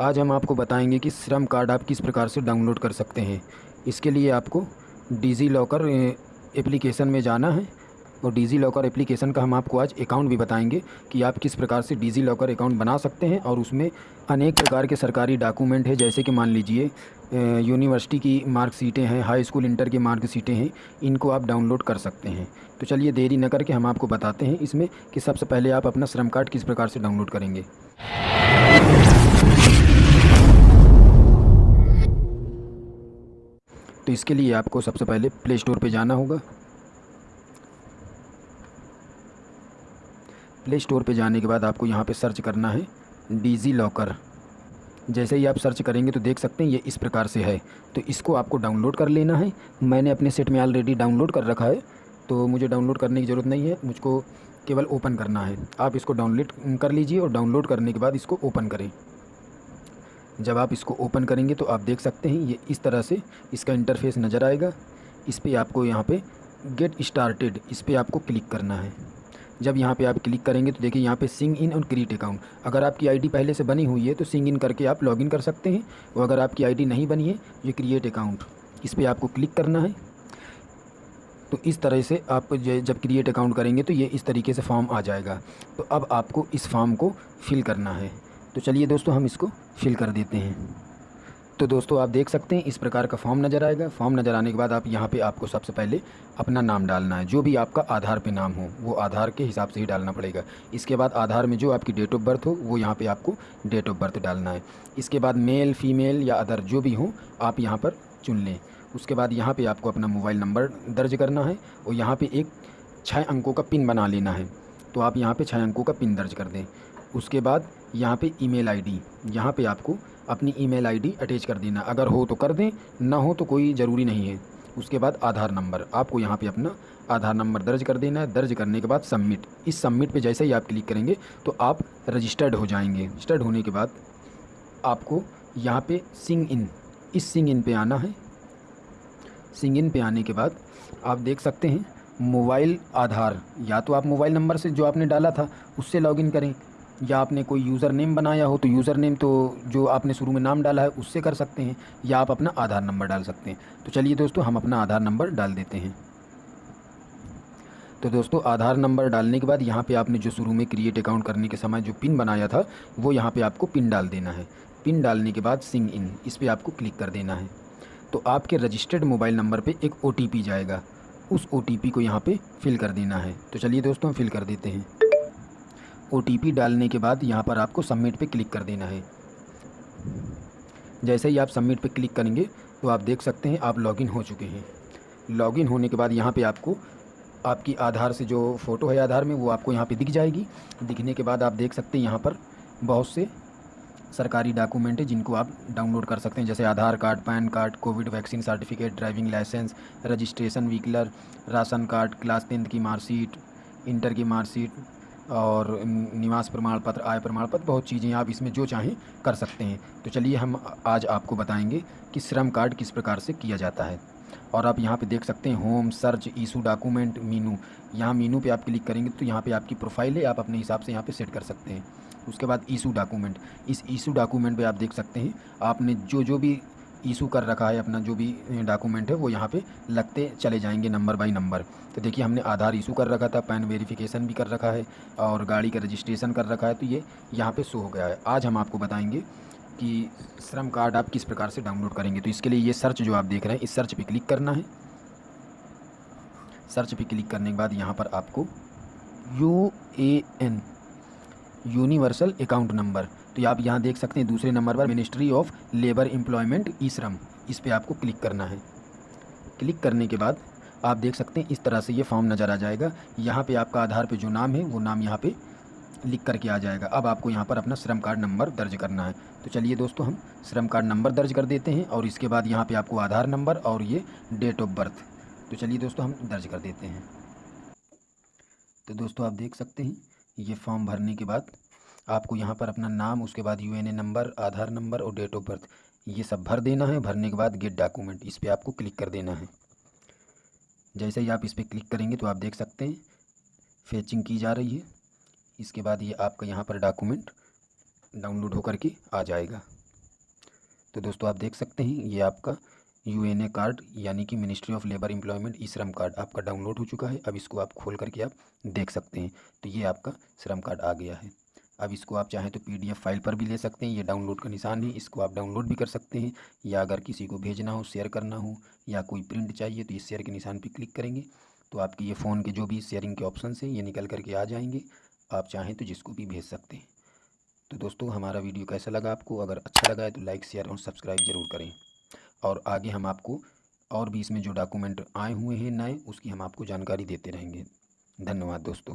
आज हम आपको बताएँगे कि श्रम कार्ड आप किस प्रकार से डाउनलोड कर सकते हैं। इसके लिए आपको डिज़ी लॉकर एप्लीकेशन में जाना है और डिज़ी लॉकर एप्लीकेशन का हम आपको आज अकाउंट भी बताएँगे कि आप किस प्रकार से डिज़ी लॉकर अकाउंट बना सकते हैं और उसमें अनेक प्रकार के सरकारी डॉक्यूमेंट है। जैसे कि मान लीजिए यूनिवर्सिटी की मार्कशीटें हैं, हाई स्कूल इंटर की मार्कशीटें हैं, इनको आप डाउनलोड कर सकते हैं। तो चलिए देरी न करके हम आपको बताते हैं इसमें कि सबसे पहले आप अपना श्रम कार्ड किस प्रकार से डाउनलोड करेंगे। तो इसके लिए आपको सबसे पहले प्ले स्टोर पर जाना होगा। प्ले स्टोर पर जाने के बाद आपको यहाँ पर सर्च करना है डिज़ी लॉकर जैसे ही आप सर्च करेंगे तो देख सकते हैं ये इस प्रकार से है। तो इसको आपको डाउनलोड कर लेना है। मैंने अपने सेट में ऑलरेडी डाउनलोड कर रखा है। तो मुझे डाउनलोड करने की ज़रूरत नहीं है। मुझको केवल ओपन करना है। आप इसको डाउनलोड कर लीजिए और डाउनलोड करने के बाद इसको ओपन करें। जब आप इसको ओपन करेंगे तो आप देख सकते हैं, ये इस तरह से इसका इंटरफेस नज़र आएगा। इस पर आपको यहाँ पे गेट स्टार्टेड इस पर आपको क्लिक करना है। जब यहाँ पे आप क्लिक करेंगे तो देखिए यहाँ पे सिंग इन और क्रिएट अकाउंट अगर आपकी आईडी पहले से बनी हुई है तो सिंग इन करके आप लॉगिन कर सकते हैं, और अगर आपकी आईडी नहीं बनी है, ये क्रिएट अकाउंट इस पर आपको क्लिक करना है। तो इस तरह से आप जब क्रिएट अकाउंट करेंगे तो ये इस तरीके से फॉर्म आ जाएगा। तो अब आपको इस फॉर्म को फिल करना है। तो चलिए दोस्तों, हम इसको फिल कर देते हैं। तो दोस्तों, आप देख सकते हैं, इस प्रकार का फॉर्म नज़र आएगा। फॉर्म नज़र आने के बाद आप यहाँ पे आपको सबसे पहले अपना नाम डालना है। जो भी आपका आधार पे नाम हो, वो आधार के हिसाब से ही डालना पड़ेगा। इसके बाद आधार में जो आपकी डेट ऑफ़ बर्थ हो, वो यहाँ पे आपको डेट ऑफ़ बर्थ डालना है। इसके बाद मेल फीमेल या अदर जो भी हो, आप यहाँ पर चुन लें। उसके बाद यहाँ पर आपको अपना मोबाइल नंबर दर्ज करना है और यहाँ पर एक छः अंकों का पिन बना लेना है। तो आप यहाँ पर छः अंकों का पिन दर्ज कर दें। उसके बाद यहाँ पे ईमेल आईडी, यहाँ पे आपको अपनी ईमेल आईडी अटैच कर देना। अगर हो तो कर दें, ना हो तो कोई ज़रूरी नहीं है। उसके बाद आधार नंबर, आपको यहाँ पे अपना आधार नंबर दर्ज कर देना है। दर्ज करने के बाद सबमिट। इस सबमिट पे जैसे ही आप क्लिक करेंगे तो आप रजिस्टर्ड हो जाएँगे। रजिस्टर्ड होने के बाद आपको यहाँ पे सिंग इन, इस सिंग इन पे आना है। सिंग इन पे आने के बाद आप देख सकते हैं, मोबाइल आधार। या तो आप मोबाइल नंबर से जो आपने डाला था, उससे लॉगिन करें। या आपने कोई यूज़र नेम बनाया हो तो यूज़र नेम तो जो आपने शुरू में नाम डाला है, उससे कर सकते हैं, या आप अपना आधार नंबर डाल सकते हैं। तो चलिए दोस्तों, हम अपना आधार नंबर डाल देते हैं। तो दोस्तों, आधार नंबर डालने के बाद यहाँ पे आपने जो शुरू में क्रिएट अकाउंट करने के समय जो पिन बनाया था, वो यहाँ पे आपको पिन डाल देना है। पिन डालने के बाद सिंग इन इस पर आपको क्लिक कर देना है। तो आपके रजिस्टर्ड मोबाइल नंबर पर एक ओटीपी जाएगा। उस ओटीपी को यहाँ पर फिल कर देना है। तो चलिए दोस्तों, हम फिल कर देते हैं। ओटीपी डालने के बाद यहाँ पर आपको सबमिट पे क्लिक कर देना है। जैसे ही आप सबमिट पे क्लिक करेंगे तो आप देख सकते हैं आप लॉगिन हो चुके हैं। लॉगिन होने के बाद यहाँ पे आपको, आपकी आधार से जो फ़ोटो है आधार में, वो आपको यहाँ पे दिख जाएगी। दिखने के बाद आप देख सकते हैं यहाँ पर बहुत से सरकारी डॉक्यूमेंट है जिनको आप डाउनलोड कर सकते हैं। जैसे Aadhaar card, PAN card, covid vaccine certificate driving licence registration व्हीकलर ration card class tenth की मार्कशीट इंटर की मार्कशीट और निवास प्रमाण पत्र, आय प्रमाण पत्र, बहुत चीज़ें आप इसमें जो चाहें कर सकते हैं। तो चलिए हम आज आपको बताएँगे कि श्रम कार्ड किस प्रकार से किया जाता है। और आप यहाँ पे देख सकते हैं, home search issue document, menu. यहाँ मीनू पे आप क्लिक करेंगे तो यहाँ पे आपकी प्रोफ़ाइल है, आप अपने हिसाब से यहाँ पे सेट कर सकते हैं। उसके बाद ईशू डॉक्यूमेंट। इस ईशू डॉक्यूमेंट पे आप देख सकते हैं, आपने जो जो भी इशू कर रखा है, अपना जो भी डॉक्यूमेंट है, वो यहाँ पे लगते चले जाएँगे नंबर बाय नंबर तो देखिए, हमने आधार इशू कर रखा था, पैन वेरिफिकेशन भी कर रखा है, और गाड़ी का रजिस्ट्रेशन कर रखा है तो ये यहाँ पे शो हो गया है। आज हम आपको बताएँगे कि श्रम कार्ड आप किस प्रकार से डाउनलोड करेंगे। तो इसके लिए ये सर्च जो आप देख रहे हैं, इस सर्च पर क्लिक करना है। सर्च पर क्लिक करने के बाद यहाँ पर आपको U A N universal account number तो आप यहाँ देख सकते हैं, दूसरे नंबर पर ministry of labour employment E Shram इस पर आपको क्लिक करना है। क्लिक करने के बाद आप देख सकते हैं, इस तरह से ये फॉर्म नज़र आ जाएगा। यहाँ पे आपका आधार पे जो नाम है, वो नाम यहाँ पे लिख करके आ जाएगा। अब आपको यहाँ पर अपना श्रम कार्ड नंबर दर्ज करना है। तो चलिए दोस्तों, हम श्रम कार्ड नंबर दर्ज कर देते हैं और इसके बाद यहाँ पे आपको आधार नंबर और ये डेट ऑफ़ बर्थ। तो चलिए दोस्तों, हम दर्ज कर देते हैं। तो दोस्तों, आप देख सकते हैं, ये फॉर्म भरने के बाद आपको यहाँ पर अपना नाम, उसके बाद यू नंबर आधार नंबर और डेट ऑफ़ बर्थ ये सब भर देना है। भरने के बाद गेट डॉक्यूमेंट इस पर आपको क्लिक कर देना है। जैसे ही आप इस पर क्लिक करेंगे तो आप देख सकते हैं फेचिंग की जा रही है। इसके बाद ये आपका यहाँ पर डॉक्यूमेंट डाउनलोड होकर के आ जाएगा। तो दोस्तों, आप देख सकते हैं, ये आपका यू कार्ड यानी कि ministry of labour employment E Shram card आपका डाउनलोड हो चुका है। अब इसको आप खोल करके आप देख सकते हैं। तो ये आपका श्रम कार्ड आ गया है। अब इसको आप चाहें तो पीडीएफ फ़ाइल पर भी ले सकते हैं। ये डाउनलोड का निशान है, इसको आप डाउनलोड भी कर सकते हैं। या अगर किसी को भेजना हो, शेयर करना हो, या कोई प्रिंट चाहिए तो इस शेयर के निशान पर क्लिक करेंगे। तो आपके ये फ़ोन के जो भी शेयरिंग के ऑप्शन हैं, ये निकल करके आ जाएँगे। आप चाहें तो जिसको भी भेज सकते हैं। तो दोस्तों, हमारा वीडियो कैसा लगा आपको? अगर अच्छा लगा है तो लाइक, शेयर और सब्सक्राइब ज़रूर करें। और आगे हम आपको और भी इसमें जो डॉक्यूमेंट आए हुए हैं नए, उसकी हम आपको जानकारी देते रहेंगे। धन्यवाद दोस्तों।